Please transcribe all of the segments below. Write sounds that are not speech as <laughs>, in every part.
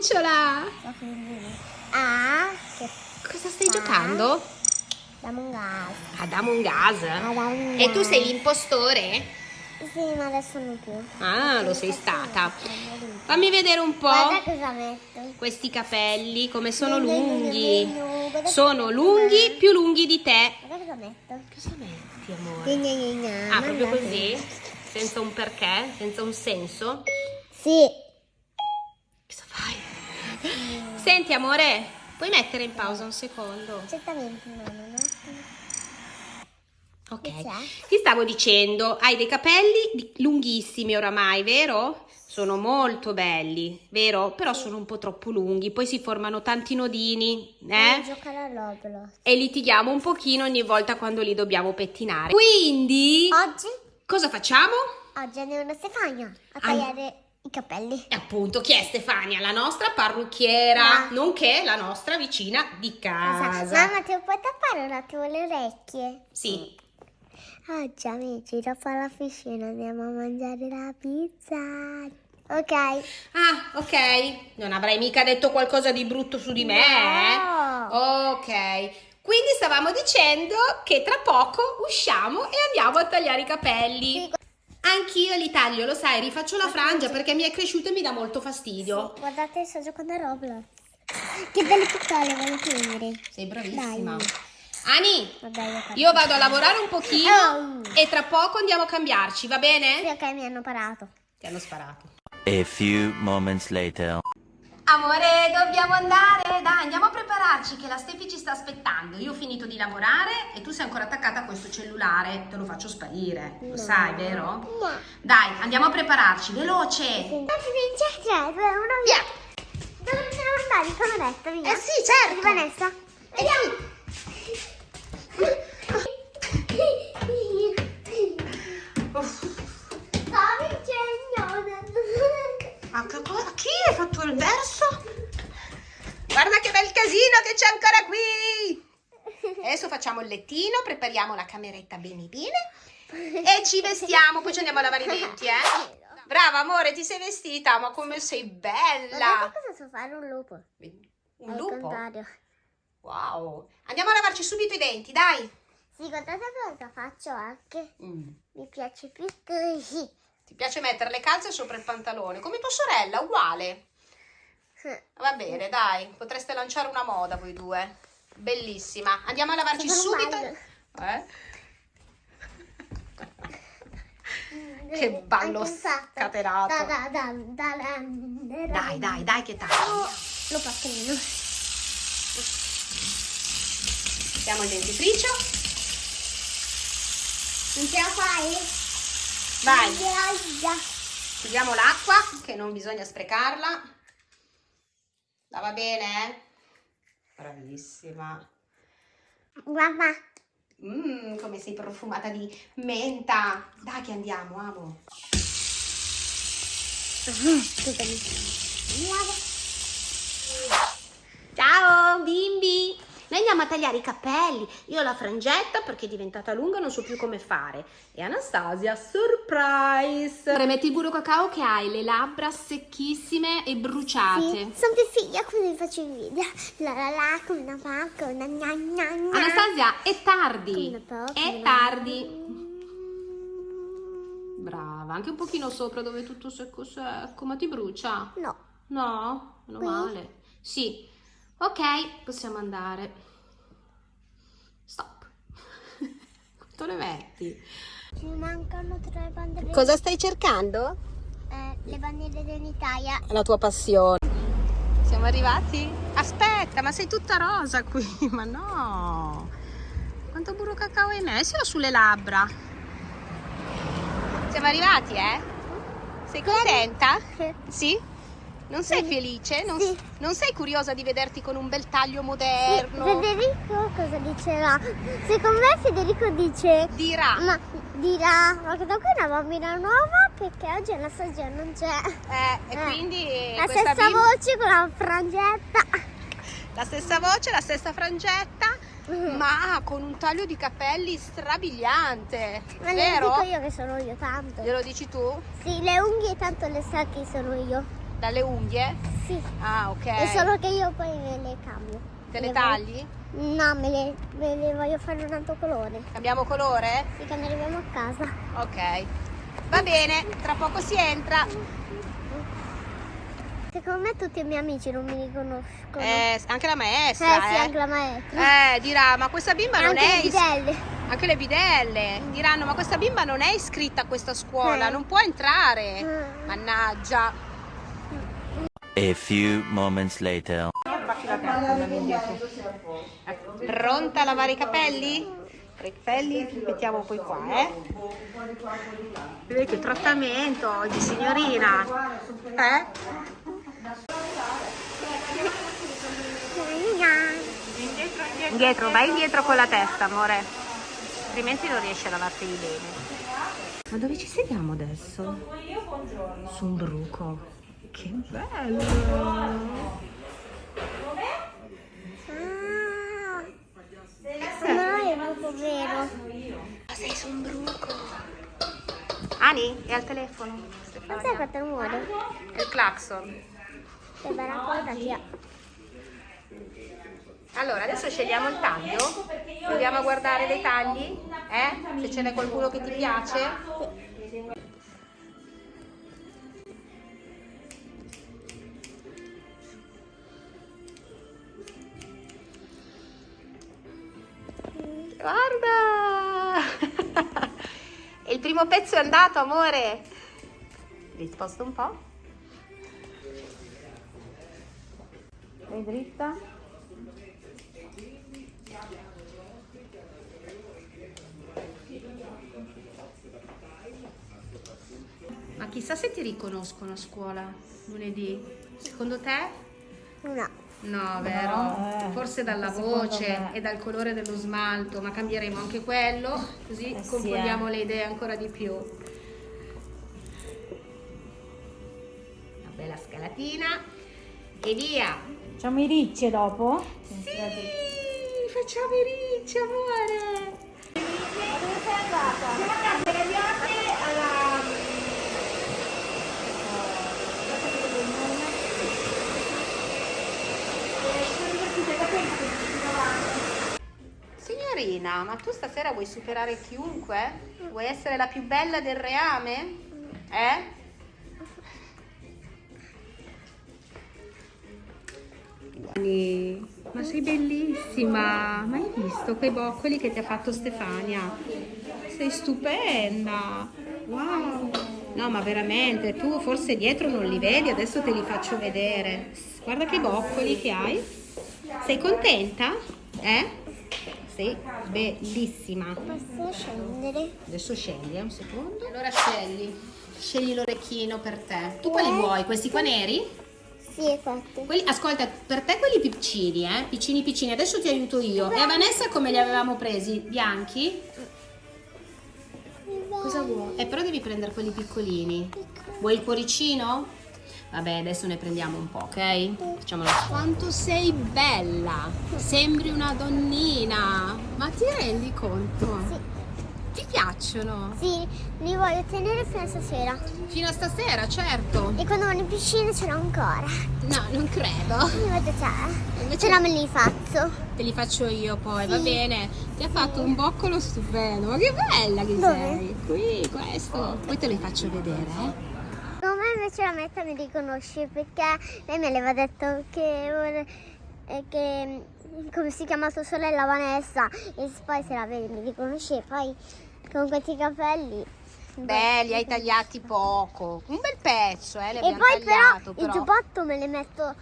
cucciola! Ah, Cosa stai Ah. giocando? Among Us. Ad Among Us? Among E tu sei l'impostore? Sì, ma adesso non più. Ah, lo sei stata. Fammi vedere un po' Guarda cosa metto. questi capelli, come sono gnu, lunghi. Guarda Sono lunghi, metto. più lunghi di te. Guarda cosa metto. Cosa metti, amore? Gna, gna, gna. Ah, proprio così? Senza un perché? Senza un senso? Sì. Senti, amore, puoi mettere in pausa un secondo? Certamente, no, non ho. Ok. Ti stavo dicendo, hai dei capelli lunghissimi oramai, vero? Sono molto belli, vero? Però sono un po' troppo lunghi, poi si formano tanti nodini, eh? giocare a Roblox. E litighiamo un pochino ogni volta quando li dobbiamo pettinare. Quindi, Oggi, cosa facciamo? oggi andiamo da Stefania a Ah. I capelli. E appunto, chi è Stefania? La nostra parrucchiera, Ah. nonché la nostra vicina di casa. Mamma, ti puoi tappare un attimo le orecchie? Sì. Oggi amici, dopo la piscina andiamo a mangiare la pizza. Ok. Ah, ok. Non avrai mica detto qualcosa di brutto su di me, eh? No. Ok. Quindi stavamo dicendo che tra poco usciamo e andiamo a tagliare i capelli. Sì. Anch'io li taglio, lo sai, rifaccio la frangia perché mi è cresciuta e mi dà molto fastidio. Guardate, sto giocando a Roblox. Che belle piccole, voglio prendere. Sei bravissima. Dai. Ani, Vabbè, io io vado a lavorare un pochino Oh. e tra poco andiamo a cambiarci, va Sì, bene? ok, mi hanno parato. Ti hanno sparato. A few moments later. Amore, dobbiamo andare. Dai, andiamo a prepararci che la Stefi ci sta aspettando. Io ho finito di lavorare e tu sei ancora attaccata a questo cellulare. Te lo faccio sparire. Lo No. sai, vero? No. Dai, andiamo a prepararci, veloce. Due, uno, via. Dove dobbiamo andare? Il cameretta, via. Eh sì, certo. Di Vanessa. Vediamo. Uff, Sto vincendo. ma che cosa? Fatto il verso? Guarda che bel casino che c'è ancora qui. Adesso facciamo il lettino, prepariamo la cameretta bene bene e ci vestiamo, poi ci andiamo a lavare i denti, eh? Brava amore, ti sei vestita, ma come sei Guardate bella! cosa so fare un lupo. Un Al lupo? contrario. Wow! Andiamo a lavarci subito i denti, dai! Sì, guardate cosa faccio anche. Mm. Mi piace più così. Ti piace mettere le calze sopra il pantalone, come tua sorella, uguale. Va bene, dai, potreste lanciare una moda voi due. Bellissima. Andiamo a lavarci Super subito. Eh? <laughs> Che ballo scatenato. Da, da, da, da, da, da, da. Dai, dai, dai, che tanto. Oh, lo patrino. Mettiamo il dentifricio. Non ce la fai? Vai. chiudiamo l'acqua, che non bisogna sprecarla. La va bene? Bravissima. Mamma. Mmm, come sei profumata di menta. Dai che andiamo, amo. Ciao bimbi! Noi andiamo a tagliare i capelli. Io ho la frangetta perché è diventata lunga, non so più come fare. E Anastasia, surprise! Metti il burro cacao che hai le labbra secchissime e bruciate. Sì, sono più figlia così faccio il video. La la la, come una pacca, una gna gna gna. Anastasia, è tardi. È tardi. Brava, anche un pochino sopra dove è tutto secco secco, ma ti brucia? No. No, meno male. Sì. Ok, possiamo andare. Stop. <laughs> Quanto ne metti? Ci mancano tre bandiere. Cosa stai cercando? Eh, le bandiere dell'Italia. La tua passione. Siamo arrivati? Aspetta, ma sei tutta rosa qui, <laughs> ma no. Quanto burro cacao hai messo sulle labbra? Siamo arrivati, eh? Sei contenta? Sì? Non sei felice? Non, Sì. non sei curiosa di vederti con un bel taglio moderno? Federico cosa dicerà? Secondo me Federico dice Dirà. ma dirà ma da qui è una bambina nuova perché oggi Anastasia non c'è. Eh, e Eh, quindi La stessa bimba- voce con la frangetta. la stessa voce, la stessa frangetta, ma con un taglio di capelli strabiliante. Ma vero? lo dico io che sono io tanto. Glielo dici tu? Sì, le unghie tanto le sa che sono io. Dalle unghie? Sì. Ah, ok. È solo che io poi me le cambio. Te le Le tagli? voglio- No, me le, me le voglio fare un altro colore. Cambiamo colore? Sì, quando arriviamo a casa. Ok. Va bene, tra poco si entra. Secondo me tutti i miei amici non mi riconoscono. Eh, anche la Eh, maestra, sì, eh. anche la maestra. Eh, dirà, ma questa bimba E non anche è... le is- bidelle. Anche le bidelle diranno, ma questa bimba non è iscritta a questa scuola, Eh. non può entrare. Mm. Mannaggia. A few moments later. Pronta a lavare i capelli? I capelli li mettiamo poi qua, eh? Vedi che trattamento oggi, signorina. Eh? Indietro, vai indietro con la testa, amore. Altrimenti non riesci a lavarteli bene. Ma dove ci sediamo adesso? Su un bruco. Che bello! Ah. No, è proprio vero. Sei su un bruco. Ani, è al telefono. Non sai Stefania. quanto rumore? È il clacson. Che bella cosa che ha. Allora, adesso scegliamo il taglio. Proviamo a guardare dei tagli. Eh? Se ce n'è qualcuno che ti piace. Guarda! Primo pezzo è andato, amore. Vi sposto un po'. Vai dritta. Ma chissà se ti riconoscono a scuola lunedì. Secondo te? No. No, vero? eh, Forse dalla voce me. e dal colore dello smalto, ma cambieremo anche quello, così Eh sì, confondiamo eh. le idee ancora di più. Una bella scalatina e via! Facciamo i ricci dopo? Sì, facciamo i ricci, amore! Signorina, ma tu stasera vuoi superare chiunque? Vuoi essere la più bella del reame? Eh? Ma sei bellissima! Ma hai visto quei boccoli che ti ha fatto Stefania? Sei stupenda! Wow! No, ma veramente, tu forse dietro non li vedi, adesso te li faccio vedere. Guarda che boccoli che hai. Sei contenta? Eh? Sei bellissima. Posso scendere? Adesso scegli, eh, un secondo. Allora scegli. Scegli l'orecchino per te. Tu quali vuoi? Questi qua neri? Sì, esatto. Quelli, ascolta, per te quelli piccini, eh? Piccini piccini. Adesso ti aiuto io. E a Vanessa come li avevamo presi? Bianchi? Cosa vuoi? Eh, però devi prendere quelli piccolini. Vuoi il cuoricino? Vabbè, adesso ne prendiamo un po', ok? Facciamolo. Quanto sei bella! Sembri una donnina! Ma ti rendi conto? Sì. Ti piacciono? Sì, li voglio tenere fino a stasera. Fino a stasera, certo. E quando vado in piscina ce l'ho ancora. No, non credo. Invece c'è. Invece- no me li faccio. Te li faccio io poi, va bene? Ti ha fatto un boccolo stupendo, ma che bella che Dove? sei! Qui, questo. Poi te li faccio vedere, eh? Invece la metta mi riconosce perché lei me aveva detto che, eh, che come si chiama sua sorella Vanessa e poi se la vede mi riconosce poi con questi capelli Beh, li hai tagliati poco. Un bel pezzo, eh? E poi tagliato, però, il giubbotto me le metto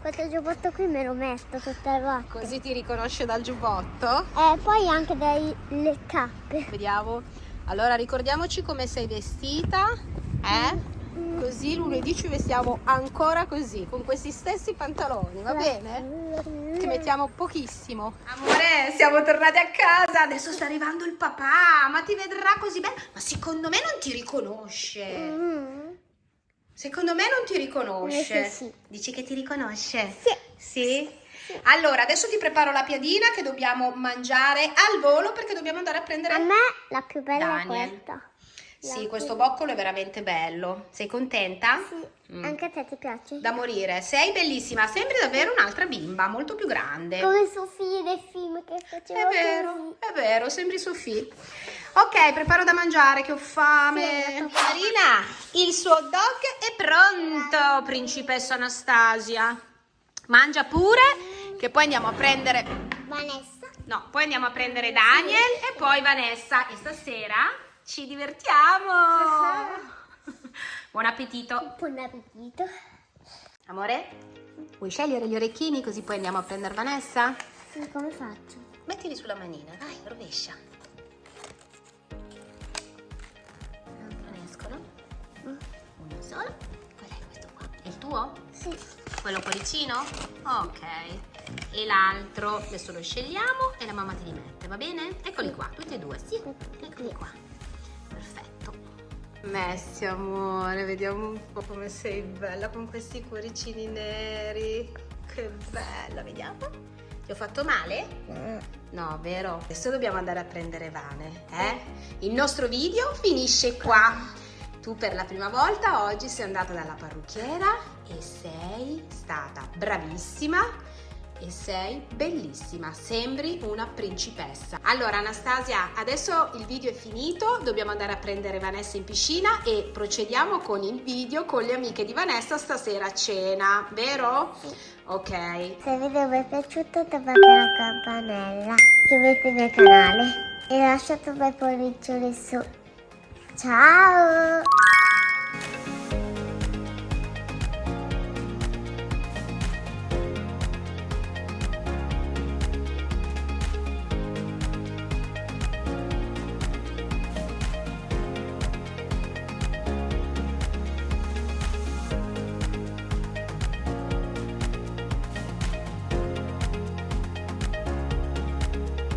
questo giubbotto qui me lo metto tutte le volte Così ti riconosce dal giubbotto. e poi anche delle cappe Vediamo. Allora, ricordiamoci come sei vestita, eh? Così lunedì ci vestiamo ancora così, con questi stessi pantaloni, va bene? Ti mettiamo pochissimo. Amore, siamo tornati a casa. Adesso sta arrivando il papà. Ma ti vedrà così bene. Ma secondo me non ti riconosce. Secondo me non ti riconosce. Sì. Dici che ti riconosce? Sì. Sì? Allora, adesso ti preparo la piadina che dobbiamo mangiare al volo perché dobbiamo andare a prendere a me la più bella Daniel. è questa Sì, questo boccolo è veramente bello. Sei contenta? Sì, Mm. anche a te ti piace? Da morire. Sei bellissima, sembri davvero un'altra bimba, molto più grande. Come Sofia nel film che faceva È vero, così. è vero, sembri Sofì. Ok, preparo da mangiare che ho fame. Sì, Marina, il suo dog è pronto, principessa Anastasia. Mangia pure, che poi andiamo a prendere... Vanessa. No, poi andiamo a prendere Daniel e poi Vanessa. E stasera ci divertiamo. <laughs> Buon appetito. Buon appetito. Amore, vuoi scegliere gli orecchini così poi andiamo a prendere Vanessa? Sì, come faccio? Mettili sulla manina, dai, rovescia. Non escono? Uno solo. Qual è questo qua? È il tuo? Sì. Quello cuoricino? Ok. E l'altro, adesso lo scegliamo e la mamma te li mette, va bene? Eccoli qua, tutti e due, sì. Eccoli qua. Perfetto. Messi, amore, vediamo un po' come sei bella con questi cuoricini neri. Che bella, vediamo. Ti ho fatto male? No, vero? Adesso dobbiamo andare a prendere Vane, eh? Il nostro video finisce qua. Tu per la prima volta oggi sei andata dalla parrucchiera e sei stata bravissima e sei bellissima, sembri una principessa. Allora Anastasia, adesso il video è finito, dobbiamo andare a prendere Vanessa in piscina e procediamo con il video con le amiche di Vanessa stasera a cena, vero? Ok. Se il video vi è piaciuto toccate la campanella, iscrivetevi al canale e lasciate un bel pollice su. Ciao!